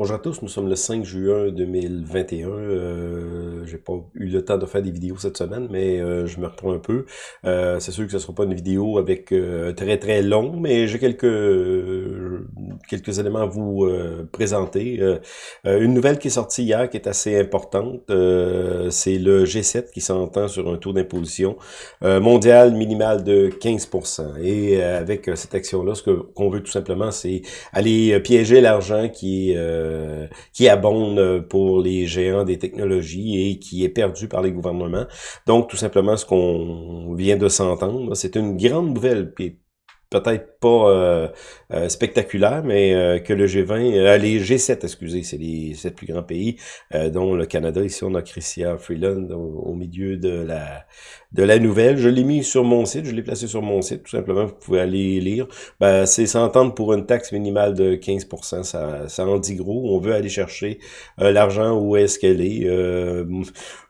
Bonjour à tous, nous sommes le 5 juin 2021. Euh, j'ai pas eu le temps de faire des vidéos cette semaine, mais euh, je me reprends un peu. Euh, c'est sûr que ce sera pas une vidéo avec très très long, mais j'ai quelques quelques éléments à vous présenter. une nouvelle qui est sortie hier, qui est assez importante, c'est le G7 qui s'entend sur un taux d'imposition mondial minimal de 15%. Et avec cette action-là, ce qu'on veut tout simplement, c'est aller piéger l'argent qui euh, qui abonde pour les géants des technologies et qui est perdu par les gouvernements. Donc, tout simplement, ce qu'on vient de s'entendre, c'est une grande nouvelle, peut-être pas euh, euh, spectaculaire, mais que le G20, les G7, excusez, c'est les sept plus grands pays, dont le Canada, ici on a Christian Freeland au, milieu de la de la nouvelle. Je l'ai mis sur mon site, je l'ai placé sur mon site, tout simplement, vous pouvez aller lire. Ben, c'est s'entendre pour une taxe minimale de 15%, ça, ça en dit gros. On veut aller chercher euh, l'argent où est-ce qu'elle est. Euh,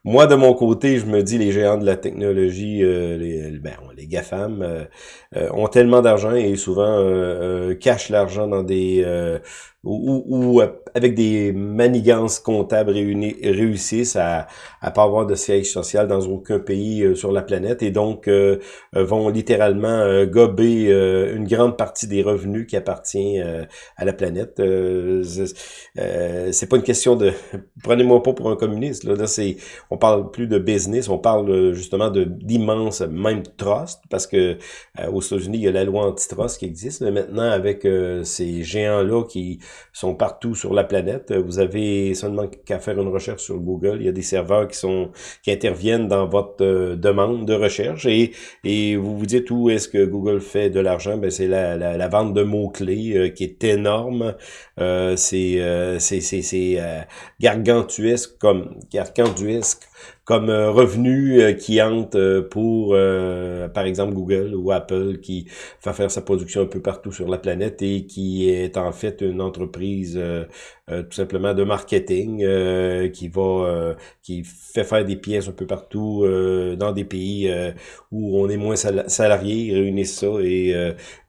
moi, de mon côté, je me dis, les géants de la technologie, euh, les, ben, les GAFAM, ont tellement et souvent cachent l'argent dans des ou, ou, avec des manigances comptables réunis, réussissent à à pas avoir de siège social dans aucun pays euh, sur la planète et donc euh, euh, vont littéralement gober une grande partie des revenus qui appartient à la planète. c'est pas une question de prenez-moi pas pour un communiste là, là c'est on parle plus de business, on parle justement de d'immenses même trust parce que aux États-Unis il y a la loi antitrust qui existe mais maintenant avec ces géants là qui sont partout sur la planète. Vous avez seulement qu'à faire une recherche sur Google. Il y a des serveurs qui sont qui interviennent dans votre euh, demande de recherche et, et vous vous dites où est-ce que Google fait de l'argent? Ben c'est la, la, vente de mots-clés euh, qui est énorme. Euh, c'est c'est c'est gargantuesque comme gargantuesque comme euh, revenu euh, qui entre euh, pour, par exemple, Google ou Apple qui fait faire sa production un peu partout sur la planète et qui est en fait une entreprise tout simplement de marketing qui va qui fait faire des pièces un peu partout dans des pays où on est moins salariés, ils réunissent ça et,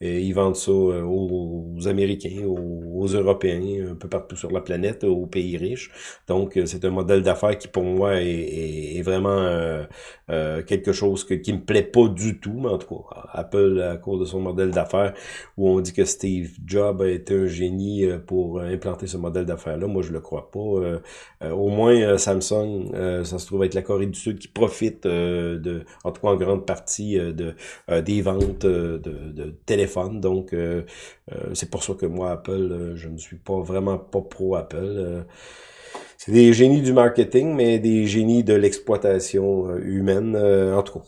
ils vendent ça aux, Américains, aux, Européens, un peu partout sur la planète, aux pays riches. Donc, c'est un modèle d'affaires qui, pour moi, est est, vraiment euh, euh, quelque chose que, qui me plaît pas du tout, mais en tout cas, Apple, à cause de son modèle d'affaires, où on dit que Steve Jobs a été un génie euh, pour implanter ce modèle d'affaires-là, moi je le crois pas. au moins, Samsung, ça se trouve être la Corée du Sud qui profite de, en tout cas en grande partie, de des ventes de, de téléphones. Donc, c'est pour ça que moi, Apple, je ne suis pas vraiment pas pro Apple. C'est des génies du marketing, mais des génies de l'exploitation euh, humaine. Euh, en tout cas,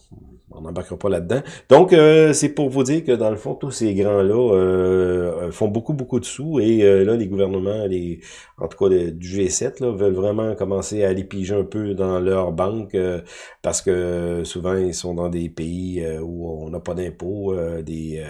on n'embarquera pas là-dedans. Donc, euh, c'est pour vous dire que dans le fond, tous ces grands-là font beaucoup, beaucoup de sous. Et là, les gouvernements, les, en tout cas du G7, là, veulent vraiment commencer à aller piger un peu dans leur banque parce que souvent, ils sont dans des pays où on n'a pas d'impôts, des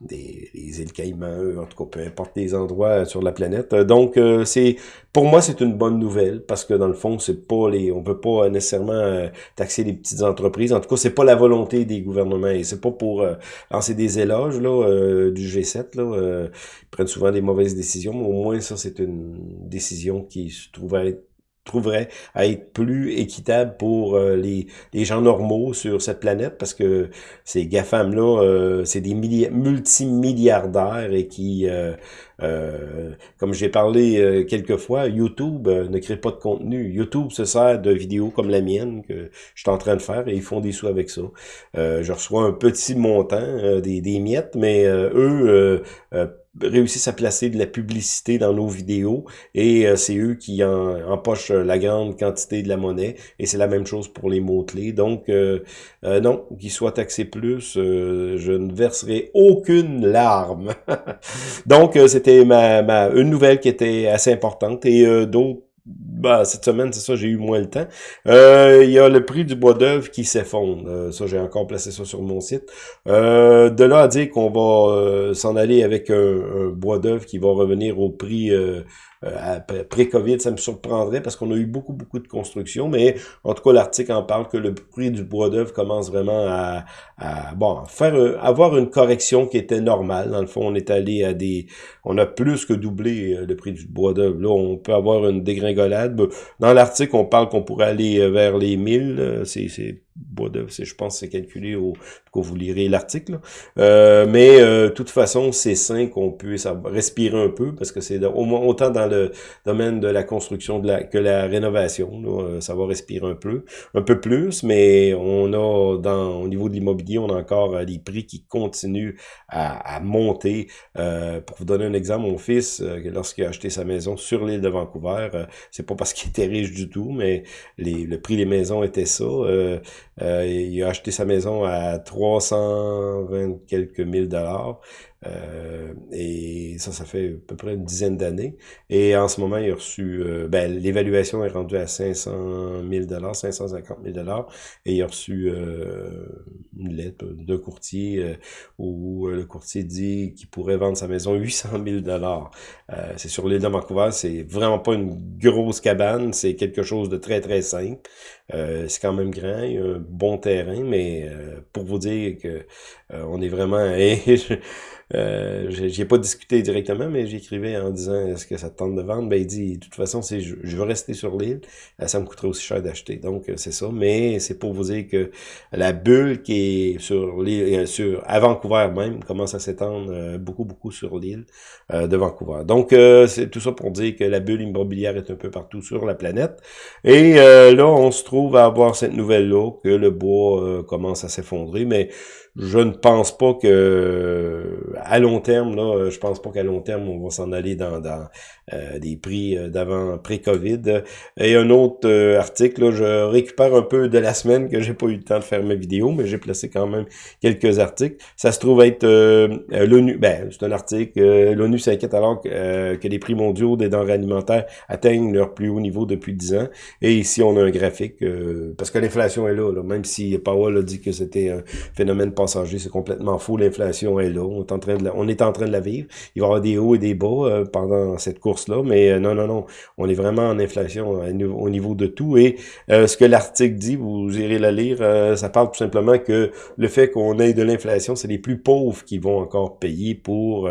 des îles Caïmans, en tout cas, peu importe les endroits sur la planète. Donc, euh, c'est pour moi, c'est une bonne nouvelle parce que dans le fond, c'est pas les, on peut pas nécessairement euh, taxer les petites entreprises. En tout cas, c'est pas la volonté des gouvernements et c'est pas pour euh, lancer des éloges là du G7 là. ils prennent souvent des mauvaises décisions, mais au moins ça, c'est une décision qui se trouve à être trouverait à être plus équitable pour euh, les, gens normaux sur cette planète parce que ces GAFAM-là, euh, c'est des multimilliardaires et qui, euh, comme j'ai parlé quelques fois, YouTube ne crée pas de contenu. YouTube se sert de vidéos comme la mienne que je suis en train de faire et ils font des sous avec ça. je reçois un petit montant, des, des miettes, mais eux réussissent à placer de la publicité dans nos vidéos et euh, c'est eux qui en, empochent la grande quantité de la monnaie et c'est la même chose pour les mots-clés. Donc, euh, euh, non, qu'ils soient taxés plus, je ne verserai aucune larme. Donc, c'était ma, ma, une nouvelle qui était assez importante et d'autres bah, cette semaine, c'est ça, j'ai eu moins le temps. Euh, il y a le prix du bois d'œuvre qui s'effondre. Euh, ça, j'ai encore placé ça sur mon site. Euh, de là à dire qu'on va s'en aller avec un, bois d'œuvre qui va revenir au prix pré-COVID, ça me surprendrait parce qu'on a eu beaucoup, beaucoup de construction, mais en tout cas, l'article en parle que le prix du bois d'œuvre commence vraiment à, bon, faire avoir une correction qui était normale. Dans le fond, on est allé à des... On a plus que doublé le prix du bois d'œuvre. Là, on peut avoir une dégringolade. Dans l'article, on parle qu'on pourrait aller vers les 1000. C'est bois d'œuvre, je pense que c'est calculé au que vous lirez l'article. Euh, mais euh, de toute façon, c'est sain qu'on puisse respirer un peu parce que c'est au moins autant dans le domaine de la construction de la, que la rénovation. Là, ça va respirer un peu, un peu plus, mais on a dans au niveau de l'immobilier, on a encore euh, des prix qui continuent à, à monter. Euh, pour vous donner un exemple, mon fils, euh, lorsqu'il a acheté sa maison sur l'île de Vancouver, c'est pas parce qu'il était riche du tout, mais les, le prix des maisons était ça. Euh, il a acheté sa maison à 320 quelques mille dollars. Euh, et ça, ça fait à peu près une dizaine d'années. Et en ce moment, il a reçu, euh, ben, l'évaluation est rendue à 500 000 dollars, 550 000 dollars, et il a reçu euh, une lettre d'un courtier où le courtier dit qu'il pourrait vendre sa maison 800 000 dollars. c'est sur l'île de Vancouver, c'est vraiment pas une grosse cabane, c'est quelque chose de très très simple. c'est quand même grand, il y a un bon terrain, mais pour vous dire que on est vraiment... Euh, j'ai pas discuté directement, mais j'écrivais en disant est-ce que ça te tente de vendre? Ben il dit de toute façon, c'est je, veux rester sur l'île, euh, ça me coûterait aussi cher d'acheter. Donc euh, c'est ça, mais c'est pour vous dire que la bulle qui est sur l'île, euh, sur à Vancouver même, commence à s'étendre beaucoup, beaucoup sur l'île de Vancouver. Donc c'est tout ça pour dire que la bulle immobilière est un peu partout sur la planète. Et là, on se trouve à avoir cette nouvelle-là, que le bois commence à s'effondrer, mais je ne pense pas que à long terme, là, je pense pas qu'à long terme, on va s'en aller dans, dans euh, des prix euh, d'avant pré-COVID. Et un autre euh, article, là, je récupère un peu de la semaine que j'ai pas eu le temps de faire ma vidéo, mais j'ai placé quand même quelques articles. Ça se trouve être l'ONU, ben, c'est un article, l'ONU s'inquiète alors que, que les prix mondiaux des denrées alimentaires atteignent leur plus haut niveau depuis 10 ans. Et ici, on a un graphique, parce que l'inflation est là, là, même si Powell a dit que c'était un phénomène c'est complètement faux. L'inflation est là. On est, en train de la, on est en train de la vivre. Il va y avoir des hauts et des bas euh, pendant cette course-là, mais euh, non, non, non. On est vraiment en inflation au niveau de tout. Et euh, ce que l'article dit, vous irez la lire, ça parle tout simplement que le fait qu'on ait de l'inflation, c'est les plus pauvres qui vont encore payer pour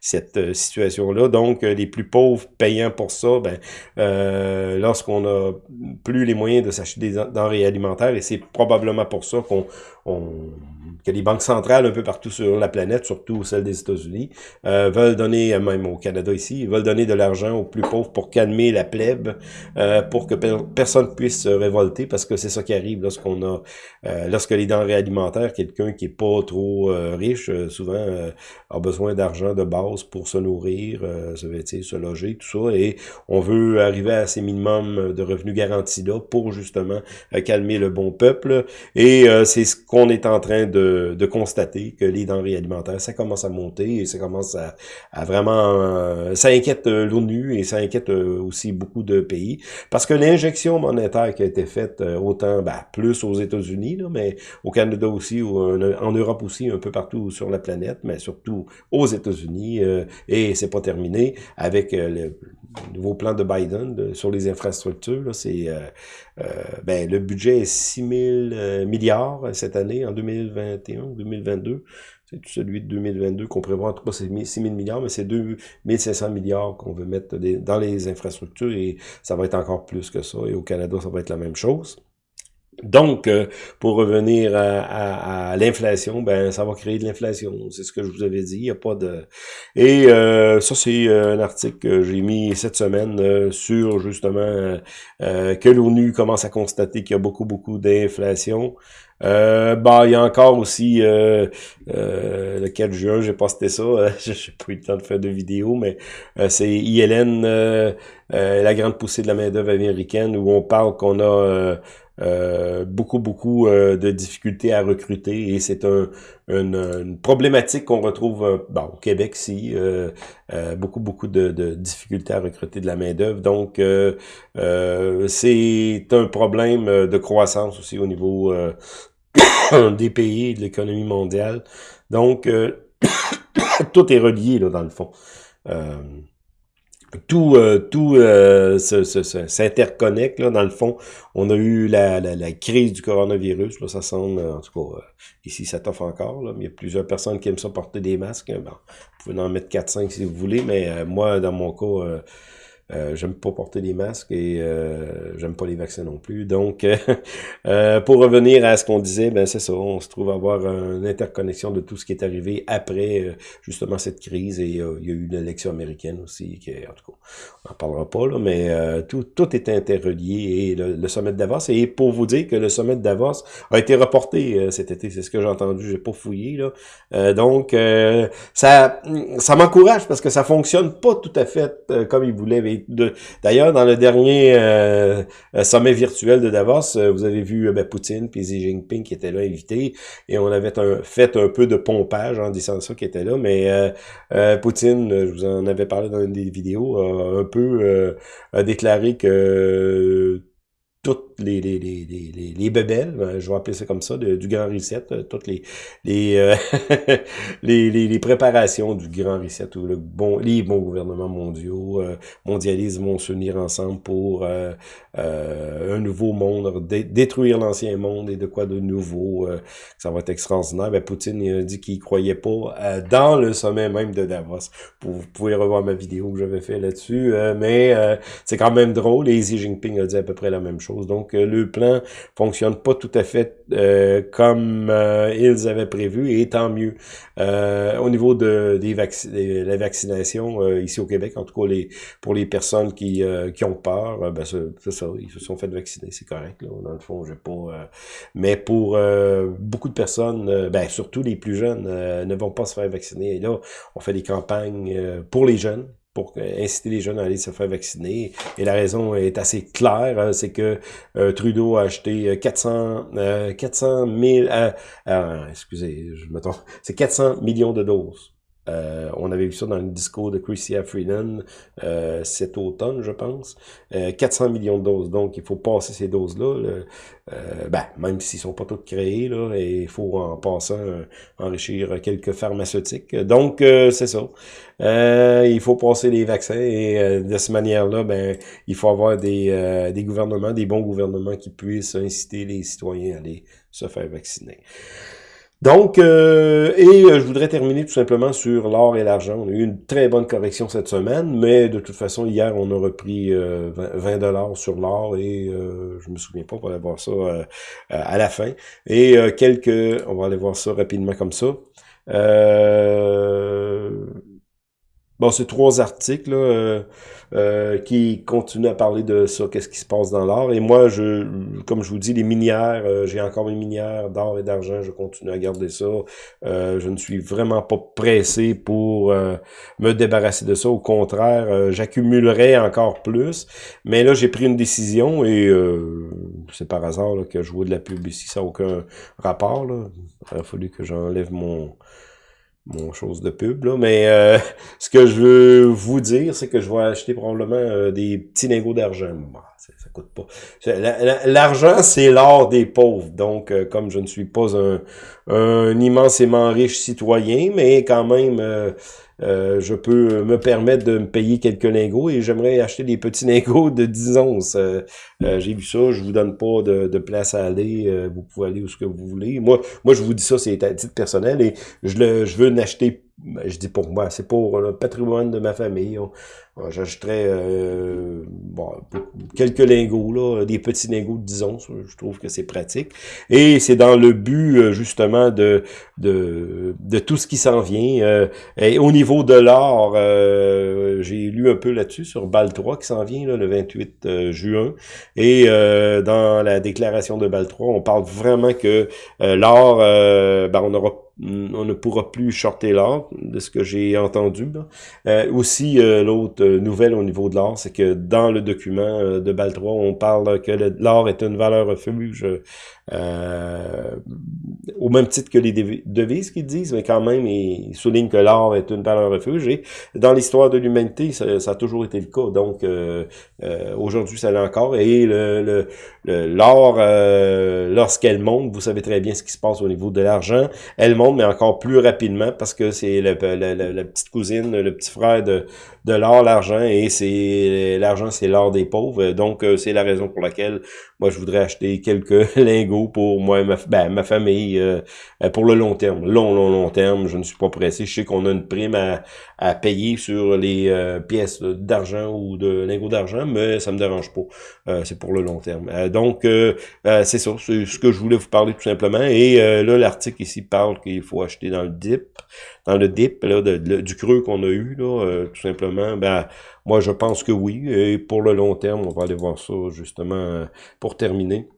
cette situation-là. Donc, les plus pauvres payant pour ça, ben, lorsqu'on a plus les moyens de s'acheter des denrées alimentaires, et c'est probablement pour ça qu'on on, que les banques centrales un peu partout sur la planète, surtout celles des États-Unis, euh, veulent donner, euh, même au Canada ici, veulent donner de l'argent aux plus pauvres pour calmer la plèbe, euh, pour que personne puisse se révolter, parce que c'est ça qui arrive lorsqu'on a, euh, lorsque les denrées alimentaires, quelqu'un qui est pas trop riche, souvent a besoin d'argent de base pour se nourrir, se vêtir, se loger, tout ça, et on veut arriver à ces minimums de revenus garantis là pour justement calmer le bon peuple, et c'est ce qu'on est en train de de, constater que les denrées alimentaires, ça commence à monter et ça commence à, vraiment... Euh, ça inquiète euh, l'ONU et ça inquiète euh, aussi beaucoup de pays. Parce que l'injection monétaire qui a été faite autant, ben, plus aux États-Unis, mais au Canada aussi, ou en Europe aussi, un peu partout sur la planète, mais surtout aux États-Unis, et c'est pas terminé avec le nouveau plan de Biden sur les infrastructures, c'est ben, le budget est 6 000 milliards cette année, en 2020 2022. C'est celui de 2022 qu'on prévoit. En tout cas, c'est 6 000 milliards, mais c'est 2 500 milliards qu'on veut mettre dans les infrastructures et ça va être encore plus que ça. Et au Canada, ça va être la même chose. Donc, euh, pour revenir à, l'inflation, ben ça va créer de l'inflation. C'est ce que je vous avais dit. Il n'y a pas de. Et euh, ça, c'est un article que j'ai mis cette semaine euh, sur justement que l'ONU commence à constater qu'il y a beaucoup, beaucoup d'inflation. Euh, bah, il y a encore aussi euh, euh, le 4 juin, j'ai posté ça. Je n'ai pas eu le temps de faire de vidéo, mais c'est ILN, la grande poussée de la main-d'œuvre américaine, où on parle qu'on a beaucoup, beaucoup de difficultés à recruter et c'est un, une, problématique qu'on retrouve bon, au Québec si beaucoup, beaucoup de, de, difficultés à recruter de la main-d'œuvre. Donc, c'est un problème de croissance aussi au niveau des pays de l'économie mondiale. Donc, euh, tout est relié, là, dans le fond. Euh, tout euh, tout euh, s'interconnecte dans le fond. On a eu la, la, crise du coronavirus là ça semble en tout cas euh, ici ça t'offre encore là mais il y a plusieurs personnes qui aiment ça porter des masques bon, vous pouvez en mettre 4 5 si vous voulez mais moi dans mon cas euh, j'aime pas porter des masques et euh, j'aime pas les vaccins non plus. Donc, euh, pour revenir à ce qu'on disait, ben c'est ça, on se trouve avoir une interconnexion de tout ce qui est arrivé après justement cette crise et il y a eu l'élection américaine aussi, qui en tout cas, on n'en parlera pas là, mais tout, tout est interrelié et le, sommet de Davos. Et pour vous dire que le sommet de Davos a été reporté cet été, c'est ce que j'ai entendu, j'ai pas fouillé là. donc, ça, ça m'encourage parce que ça fonctionne pas tout à fait comme il voulait D'ailleurs, dans le dernier euh, euh, sommet virtuel de Davos, euh, vous avez vu ben, Poutine puis Xi Jinping qui étaient là invités et on avait fait un peu de pompage en disant ça qui était là, mais Poutine, je vous en avais parlé dans une des vidéos, a un peu a déclaré que toutes les, les, les, les, les bebelles, euh, je vais appeler ça comme ça, du Grand Reset, euh, toutes les les, euh, les, les, préparations du Grand Reset, où le bon, les bons gouvernements mondiaux, euh, mondialisme vont s'unir ensemble pour un nouveau monde, détruire l'ancien monde et de quoi de nouveau, ça va être extraordinaire. Ben, Poutine a dit qu'il croyait pas dans le sommet même de Davos. Vous pouvez revoir ma vidéo que j'avais fait là-dessus, mais c'est quand même drôle, et Xi Jinping a dit à peu près la même chose. Donc, euh, le plan fonctionne pas tout à fait euh, comme euh, ils avaient prévu, et tant mieux. au niveau de des la vaccination, ici au Québec, en tout cas les pour les personnes qui, ont peur, ben ils se sont fait vacciner, c'est correct. Là, dans le fond, pas... mais pour beaucoup de personnes, ben surtout les plus jeunes, ne vont pas se faire vacciner. Et là, on fait des campagnes pour les jeunes, pour inciter les jeunes à aller se faire vacciner. Et la raison est assez claire, hein, c'est que euh, Trudeau a acheté 400, euh, 400 000, euh, excusez, je me trompe, c'est 400 millions de doses euh, on avait vu ça dans le discours de Chrystia Freeland euh, cet automne, je pense. 400 euh, millions de doses. Donc, il faut passer ces doses-là. Euh, ben, même s'ils sont pas toutes créées, là, il faut en passant enrichir quelques pharmaceutiques. Donc, c'est ça. il faut passer les vaccins et de cette manière-là, ben, il faut avoir des, des gouvernements, des bons gouvernements qui puissent inciter les citoyens à aller se faire vacciner. Donc, euh, et euh, je voudrais terminer tout simplement sur l'or et l'argent. On a eu une très bonne correction cette semaine, mais de toute façon, hier, on a repris 20 euh, dollars sur l'or et je me souviens pas, on va aller voir ça à la fin. Et quelques, on va aller voir ça rapidement comme ça. Bon, c'est trois articles. Là, euh, qui continue à parler de ça, qu'est-ce qui se passe dans l'or. Et moi, je, comme je vous dis, les minières, euh, j'ai encore mes minières d'or et d'argent, je continue à garder ça. Euh, je ne suis vraiment pas pressé pour me débarrasser de ça. Au contraire, j'accumulerai encore plus. Mais là, j'ai pris une décision et c'est par hasard que je vois de la pub ici, ça n'a aucun rapport. Là. Il a fallu que j'enlève mon mon chose de pub, là, mais euh, ce que je veux vous dire, c'est que je vais acheter probablement euh, des petits lingots d'argent. ça, ça, coûte pas. L'argent, c'est l'or des pauvres. Donc, euh, comme je ne suis pas un, un immensément riche citoyen, mais quand même euh, je peux me permettre de me payer quelques lingots et j'aimerais acheter des petits lingots de 10 onces. Euh, euh, j'ai vu ça, je vous donne pas de, de place à aller, vous pouvez aller où ce que vous voulez. Moi, moi je vous dis ça, c'est à titre personnel et je, le, je veux n'acheter je dis pour moi, c'est pour le patrimoine de ma famille. J'achèterais euh, quelques lingots, là, des petits lingots, disons, je trouve que c'est pratique. Et c'est dans le but, euh, justement, de, de, de tout ce qui s'en vient. Euh, et au niveau de l'or, euh, j'ai lu un peu là-dessus, sur BAL 3 qui s'en vient, là, le 28 juin. Et dans la déclaration de BAL 3, on parle vraiment que l'or, ben, on aura on ne pourra plus shorter l'or, de ce que j'ai entendu. Euh, aussi, euh, l'autre euh, nouvelle au niveau de l'or, c'est que dans le document de BAL 3, on parle que l'or est une valeur refuge euh, au même titre que les devises qu'ils disent, mais quand même, ils soulignent que l'or est une valeur refuge. Et dans l'histoire de l'humanité, ça, a toujours été le cas. Donc, euh, euh, aujourd'hui, ça l'est encore. Et le l'or, lorsqu'elle monte, vous savez très bien ce qui se passe au niveau de l'argent. Elle monte mais encore plus rapidement parce que c'est la, petite cousine, le petit frère de, de l'or, l'argent, et c'est l'argent, c'est l'or des pauvres. Donc, c'est la raison pour laquelle moi, je voudrais acheter quelques lingots pour moi ma, ben, ma famille pour le long terme. Long, long, long terme, je ne suis pas pressé. Je sais qu'on a une prime à, à payer sur les pièces d'argent ou de lingots d'argent, mais ça me dérange pas. c'est pour le long terme. donc, c'est ça, c'est ce que je voulais vous parler tout simplement. Et là, l'article ici parle qu'il faut acheter dans le dip, dans le dip là, du creux qu'on a eu, là, euh, tout simplement. Ben, moi, je pense que oui. Et pour le long terme, on va aller voir ça justement euh, pour terminer.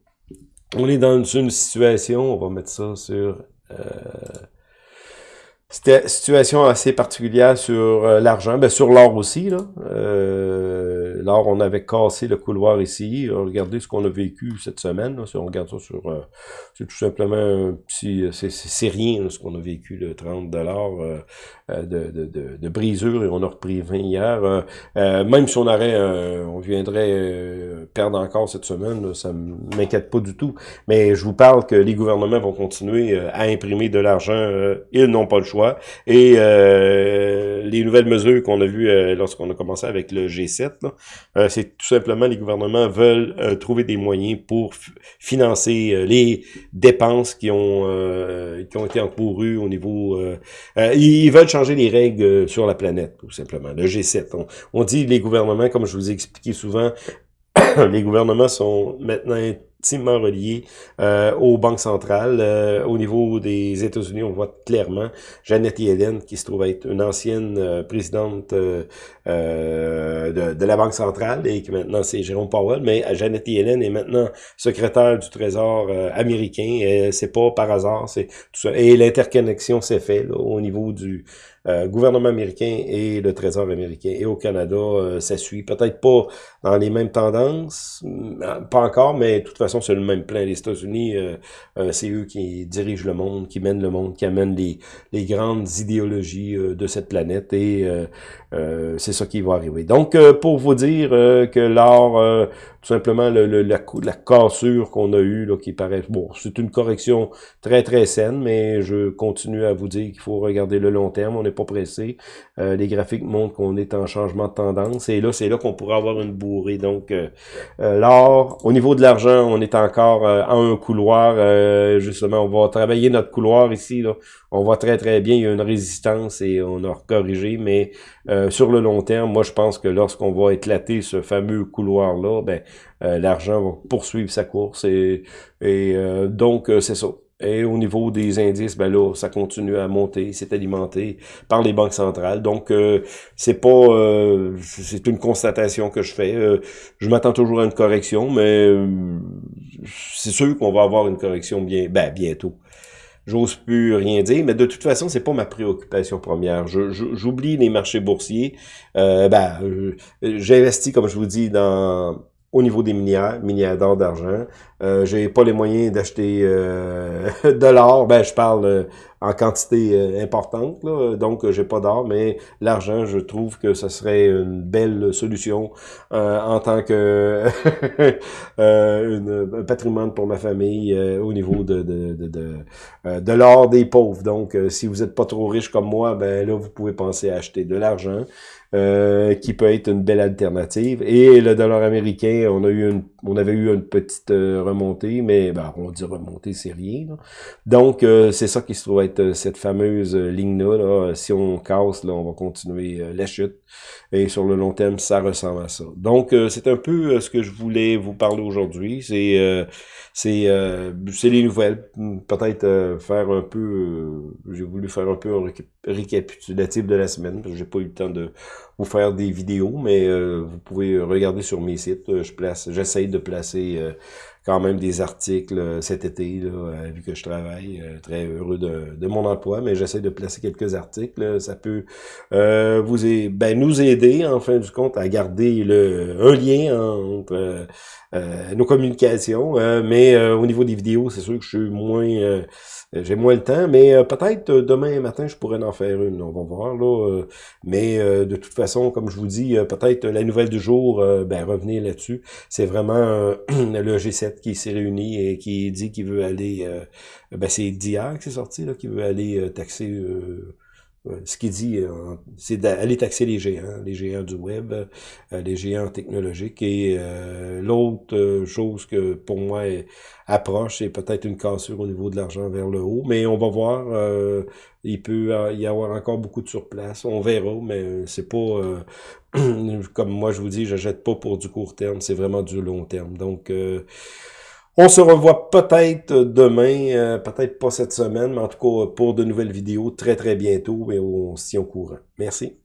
On est dans une situation, on va mettre ça sur... Euh, situation assez particulière sur l'argent, ben sur l'or aussi. Là. l'or, on avait cassé le couloir ici. Regardez ce qu'on a vécu cette semaine. Si on regarde ça sur c'est tout simplement un petit, c'est rien ce qu'on a vécu, le 30 dollars euh, euh, de, de, de, brisure et on a repris 20 hier. Euh, même si on aurait, on viendrait perdre encore cette semaine, ça m'inquiète pas du tout. Mais je vous parle que les gouvernements vont continuer à imprimer de l'argent, ils n'ont pas le choix. Et les nouvelles mesures qu'on a vues lorsqu'on a commencé avec le G7, c'est tout simplement les gouvernements veulent trouver des moyens pour financer les dépenses qui ont euh, qui ont été encourues au niveau... Euh, euh, ils veulent changer les règles sur la planète, tout simplement. Le G7. On, on dit les gouvernements, comme je vous ai expliqué souvent, les gouvernements sont maintenant intimement relié euh, aux banques centrales. Euh, au niveau des États-Unis, on voit clairement Janet Yellen, qui se trouve être une ancienne euh, présidente de, de, la Banque centrale et qui maintenant c'est Jérôme Powell, mais Janet Yellen est maintenant secrétaire du Trésor américain. c'est pas par hasard, c'est tout ça. Et l'interconnexion s'est faite au niveau du euh, gouvernement américain et le Trésor américain. Et au Canada, euh, ça suit. Peut-être pas dans les mêmes tendances, euh, pas encore, mais de toute façon, c'est le même plan. Les États-Unis, c'est eux qui dirigent le monde, qui mènent le monde, qui amènent les, les grandes idéologies de cette planète. Et c'est ça qui va arriver. Donc, pour vous dire que l'art tout simplement le, la, la, cassure qu'on a eue, là, qui paraît... Bon, c'est une correction très, très saine, mais je continue à vous dire qu'il faut regarder le long terme. On pas pressé. Euh, les graphiques montrent qu'on est en changement de tendance. Et là, c'est là qu'on pourrait avoir une bourrée. Donc, euh, euh l'or, au niveau de l'argent, on est encore euh, en un couloir. justement, on va travailler notre couloir ici. Là. On voit très, très bien. Il y a une résistance et on a corrigé. Mais sur le long terme, moi, je pense que lorsqu'on va éclater ce fameux couloir-là, ben euh, l'argent va poursuivre sa course et, et euh, donc euh, c'est ça. Et au niveau des indices, ben là, ça continue à monter, c'est alimenté par les banques centrales. Donc, c'est pas, c'est une constatation que je fais. je m'attends toujours à une correction, mais c'est sûr qu'on va avoir une correction bien, ben, bientôt. J'ose plus rien dire, mais de toute façon, c'est pas ma préoccupation première. J'oublie les marchés boursiers. ben, j'investis, comme je vous dis, dans au niveau des minières, minières d'or, d'argent. Euh, j'ai pas les moyens d'acheter euh, de l'or, ben je parle euh, en quantité euh, importante, là, donc j'ai pas d'or, mais l'argent, je trouve que ce serait une belle solution en tant que une, un patrimoine pour ma famille au niveau de, de, de, de, de l'or des pauvres. Donc, si vous êtes pas trop riche comme moi, ben là, vous pouvez penser à acheter de l'argent. Euh, qui peut être une belle alternative. Et le dollar américain, on a eu une, on avait eu une petite euh, remontée, mais ben, on dit remontée, c'est rien. Donc, euh, c'est ça qui se trouve être cette fameuse ligne-là. Là. Si on casse, là, on va continuer la chute. Et sur le long terme, ça ressemble à ça. Donc, c'est un peu ce que je voulais vous parler aujourd'hui. C'est c'est les nouvelles. Peut-être faire un peu... J'ai voulu faire un peu un récapitulatif de la semaine, parce que j'ai pas eu le temps de vous faire des vidéos, mais euh, vous pouvez regarder sur mes sites. Euh, je place, j'essaye de placer euh, quand même des articles cet été, là, vu que je travaille, très heureux de, de, mon emploi, mais j'essaie de placer quelques articles. Ça peut vous ben, nous aider, en fin du compte, à garder le, un lien entre nos communications. mais au niveau des vidéos, c'est sûr que je suis moins euh, j'ai moins le temps, mais euh, peut-être euh, demain matin, je pourrais en faire une. On va voir, là. mais de toute façon, comme je vous dis, peut-être la nouvelle du jour, ben revenez là-dessus. C'est vraiment le G7 qui s'est réunie et qui dit qu'il veut aller, ben c'est d'hier que c'est sorti, là, qu'il veut aller taxer ce qu'il dit, euh, c'est d'aller taxer les géants, les géants du web, euh, les géants technologiques. Et euh, l'autre chose que pour moi approche, c'est peut-être une cassure au niveau de l'argent vers le haut. Mais on va voir. il peut y avoir encore beaucoup de surplace. On verra, mais c'est pas comme moi je vous dis, je jette pas pour du court terme, c'est vraiment du long terme. Donc on se revoit peut-être demain, euh, peut-être pas cette semaine, mais en tout cas pour de nouvelles vidéos très très bientôt et on s'y au courant. Merci.